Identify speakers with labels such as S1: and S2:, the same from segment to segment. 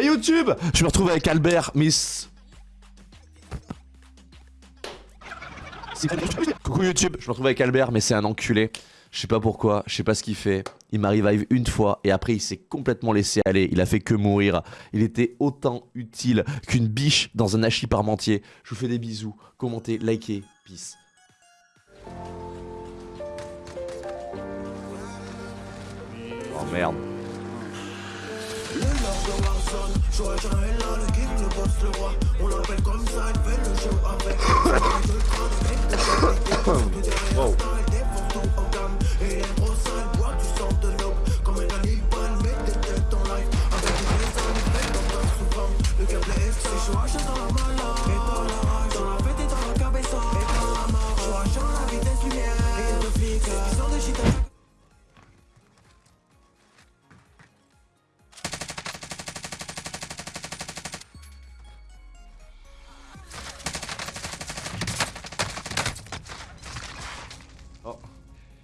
S1: YouTube Je me retrouve avec Albert, Miss... Coucou YouTube, je me retrouve avec Albert, mais c'est un enculé. Je sais pas pourquoi, je sais pas ce qu'il fait. Il m'arrive une fois et après il s'est complètement laissé aller. Il a fait que mourir. Il était autant utile qu'une biche dans un hachis parmentier. Je vous fais des bisous. Commentez, likez, peace. Oh merde. Wow.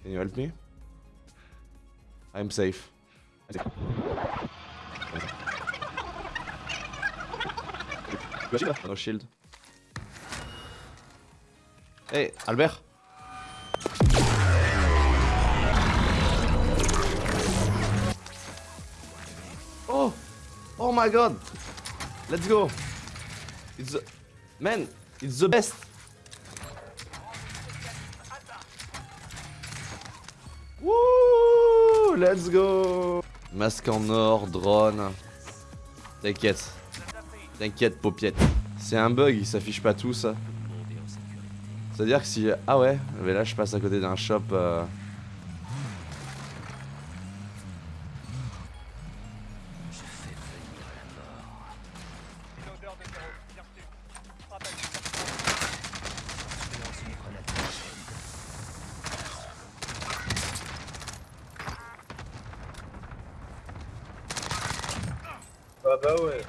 S1: Can you help me? I'm safe. No shield. Hey, Albert Oh Oh my god Let's go It's the... Man, it's the best let's go Masque en or, drone. T'inquiète. T'inquiète, paupiette. C'est un bug, il s'affiche pas tout ça. C'est-à-dire que si... Ah ouais, mais là je passe à côté d'un shop... Euh...
S2: Ah bah ouais.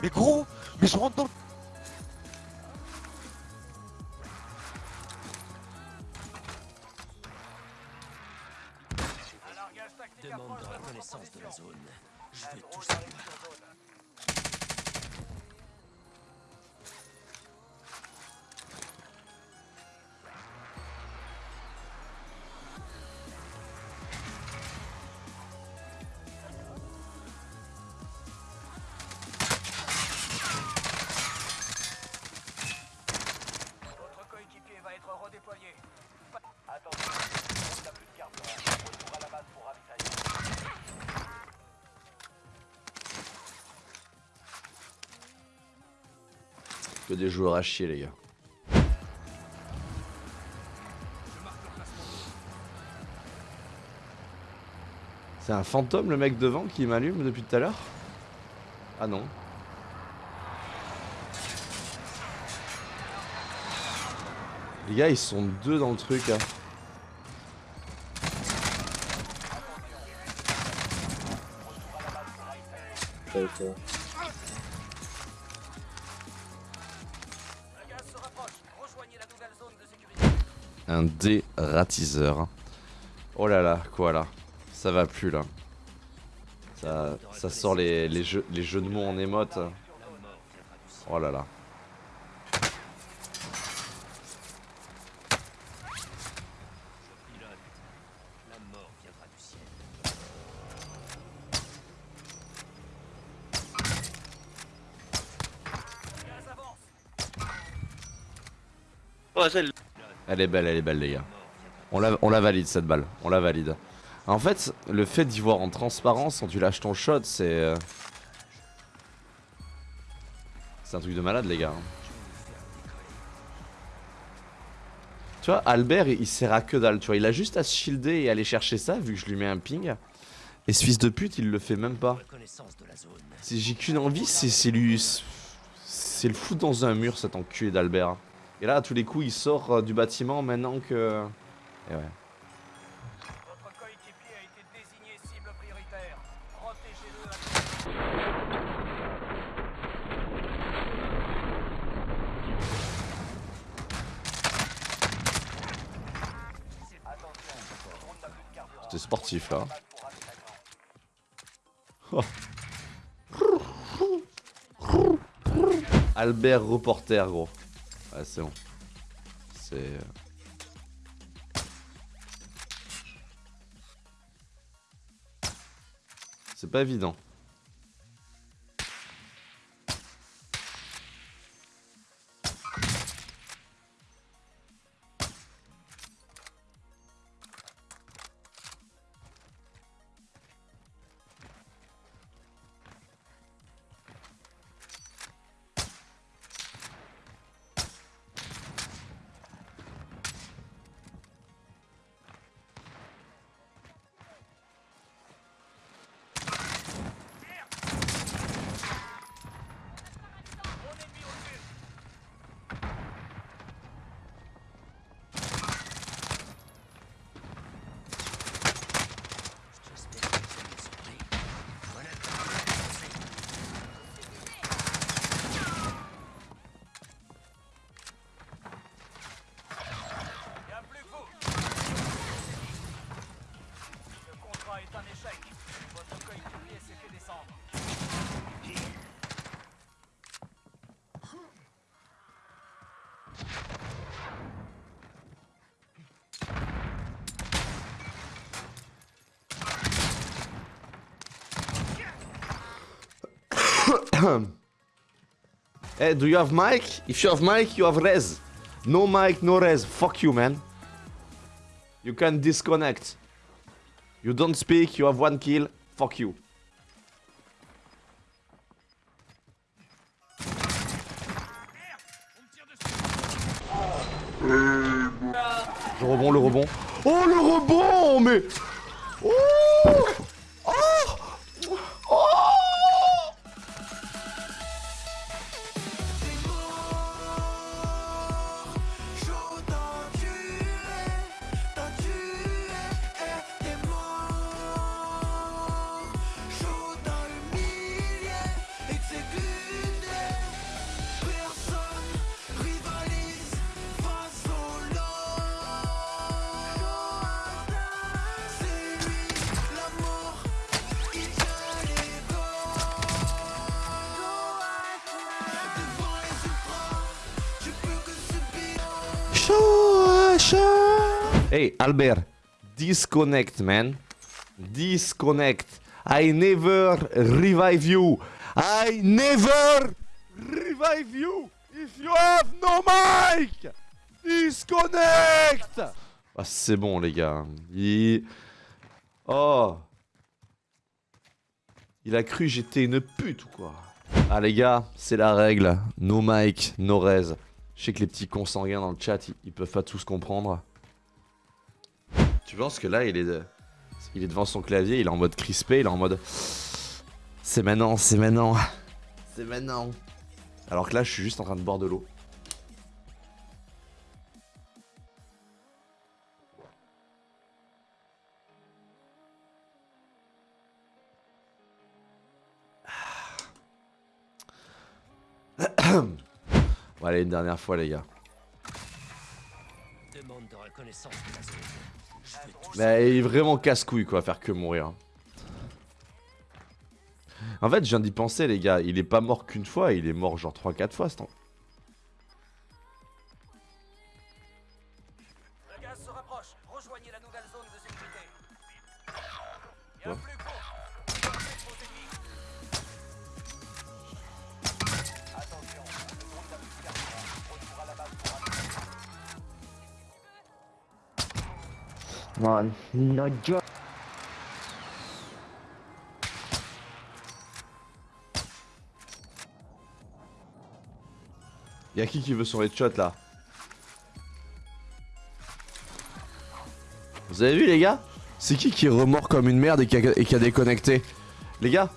S3: Mais gros Mais je rentre dans le...
S1: Que des joueurs à chier, les gars. C'est un fantôme, le mec devant, qui m'allume depuis tout à l'heure? Ah non. Les gars, ils sont deux dans le truc. Hein. Un dératiseur. Oh là là, quoi là Ça va plus là. Ça, sort les, les, jeux, les jeux de mots en émote. Oh là là. Elle est belle, elle est belle les gars. On la, on la valide cette balle, on la valide. En fait, le fait d'y voir en transparence quand tu lâches ton shot, c'est... Euh, c'est un truc de malade les gars. Tu vois, Albert, il sert à que dalle, tu vois. Il a juste à se shielder et aller chercher ça, vu que je lui mets un ping. Et ce fils de pute, il le fait même pas. J'ai qu'une envie, c'est lui... C'est le foutre dans un mur, cet enculé d'Albert. Et là, à tous les coups, il sort euh, du bâtiment maintenant que... Et ouais. C'était sportif là. Albert reporter gros. Ouais c'est bon. C'est... euh, C'est pas évident.
S4: Un échec. Votre s'est fait descendre.
S1: Hey, do you have mic? If you have mic, you have res. No mic, no res. Fuck you, man. You can disconnect. You don't speak, you have one kill. Fuck you. Le rebond, le rebond. Oh, le rebond, mais... Oh Hey, Albert, disconnect, man. Disconnect. I never revive you. I never revive you if you have no mic. Disconnect. Ah, c'est bon, les gars. Il... Oh. Il a cru j'étais une pute ou quoi? Ah, les gars, c'est la règle. No mic, no res. Je sais que les petits consanguins dans le chat, ils peuvent pas tous comprendre. Tu penses que là, il est, de- il est devant son clavier, il est en mode crispé, il est en mode... C'est maintenant, c'est maintenant. C'est maintenant. Alors que là, je suis juste en train de boire de l'eau. Bon, allez, une dernière fois, les gars.
S5: Demande de reconnaissance de la
S1: Mais il est vraiment casse-couille quoi, à faire que mourir. En fait, je viens d'y penser, les gars. Il est pas mort qu'une fois, il est mort genre 3-4 fois ce temps.
S4: Le gaz se rapproche. Rejoignez la nouvelle zone de sécurité. Plus que vous.
S6: Man, no joke.
S1: Y'a qui qui veut son headshot là Vous avez vu les gars C'est qui qui est remort comme une merde et qui a, et qui a déconnecté Les gars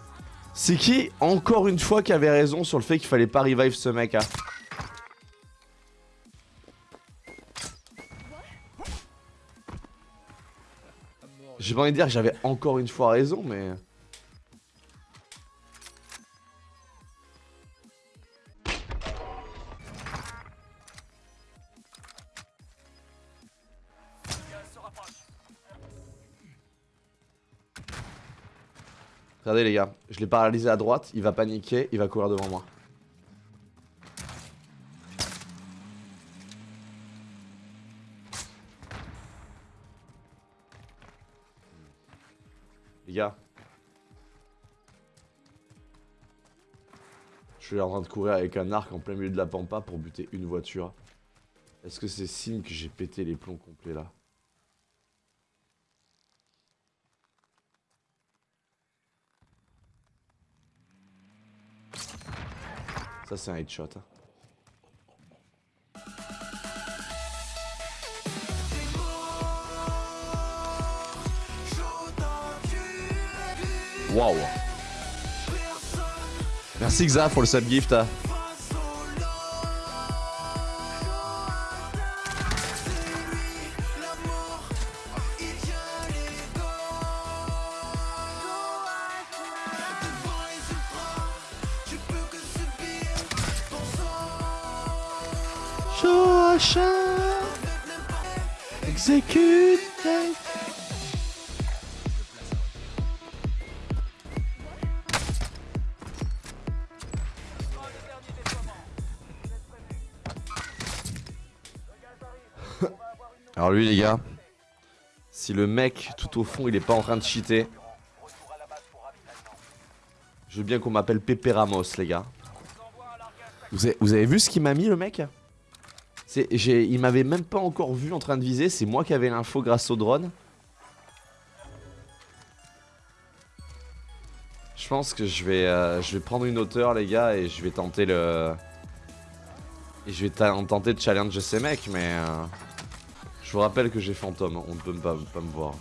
S1: C'est qui encore une fois qui avait raison sur le fait qu'il fallait pas revive ce mec hein J'ai envie de dire que j'avais encore une fois raison, mais... Regardez les gars, je l'ai paralysé à droite, il va paniquer, il va courir devant moi. Suis en train de courir avec un arc en plein milieu de la pampa pour buter une voiture. Est-ce que c'est signe que j'ai pété les plombs complets là? Ça c'est un headshot. hein. Waouh Merci Xa pour le subgift. hein.
S7: Lui les
S1: gars, si le mec tout au fond il est pas en train de cheater, je veux bien qu'on m'appelle Pépé Ramos les gars. Vous avez, vu ce qu'il m'a mis le mec? Il m'avait même pas encore vu en train de viser, c'est moi qui avais l'info grâce au drone. Je pense que je vais, euh, je vais prendre une hauteur les gars et je vais tenter le... Je vais tenter de challenge ces mecs mais... euh, je vous rappelle que j'ai fantôme, on ne peut pas, me voir.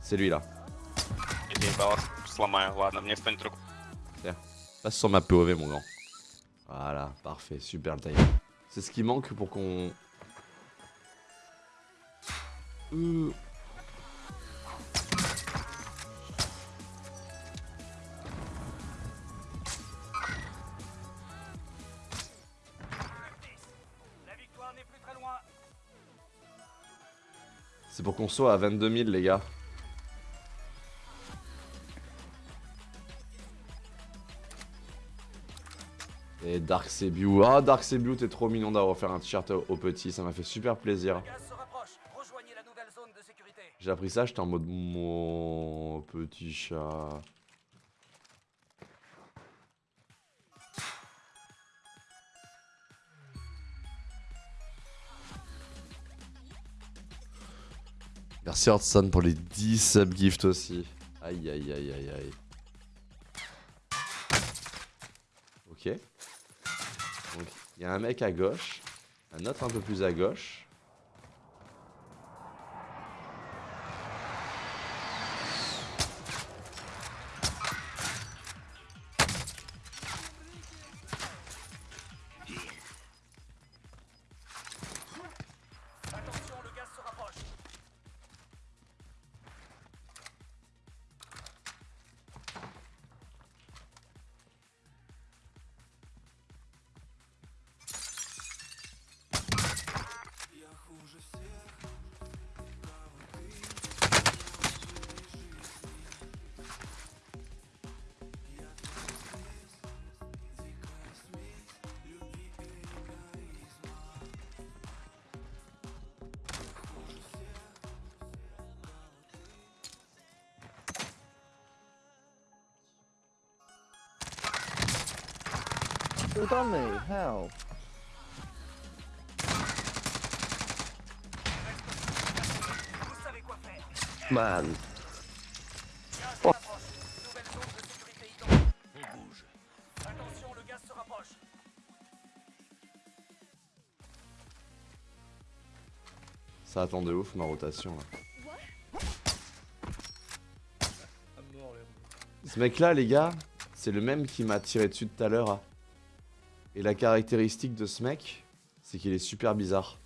S1: C'est lui là.
S6: Tiens,
S1: passe sur ma POV mon grand. Voilà, parfait, super le timing. C'est ce qui manque pour qu'on... Euh, pour qu'on soit à 22 000 les gars. Et Dark Sebiu. Ah Dark Sebiu, t'es trop mignon d'avoir offert un t-shirt au, petit, ça m'a fait super plaisir. J'ai appris ça, j'étais en mode mon petit chat. Merci Hudson pour les 10 subgifts aussi. Aïe aïe aïe aïe aïe. Ok. Donc il y a un mec à gauche, un autre un peu plus à gauche.
S4: Attention, le gaz se rapproche.
S1: Ça attend de ouf ma rotation là. Ce mec là les gars, c'est le même qui m'a tiré dessus tout à l'heure. Et la caractéristique de ce mec, c'est qu'il est super bizarre.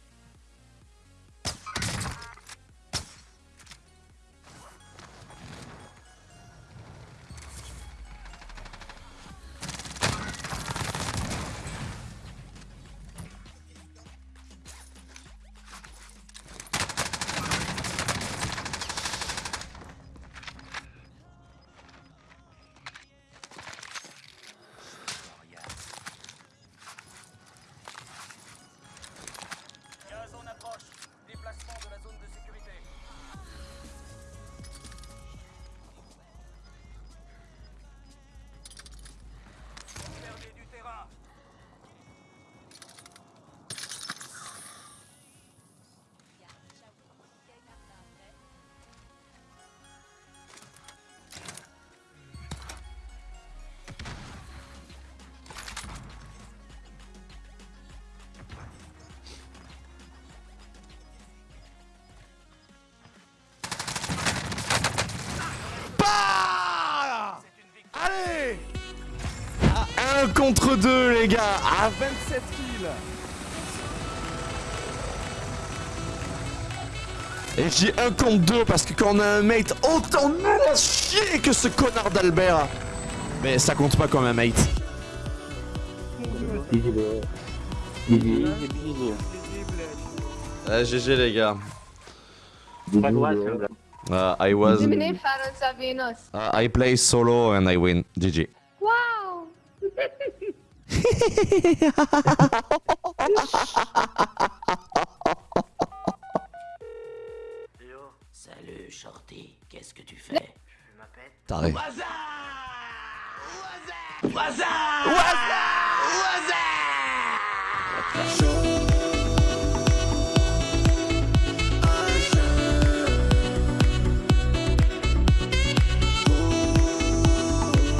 S1: Contre 2 les gars À 27 kills Et je dis 1 contre 2 parce que quand on a un mate autant nul à chier que ce connard d'Albert Mais ça compte pas comme un mate. Ah, GG les gars. Uh, I was... Uh, I play solo and I win. GG.
S8: Salut,
S3: Shorty, qu'est-ce que tu fais? Je fais ma pète.
S1: Taré.
S3: Waza Waza Waza Waza Waza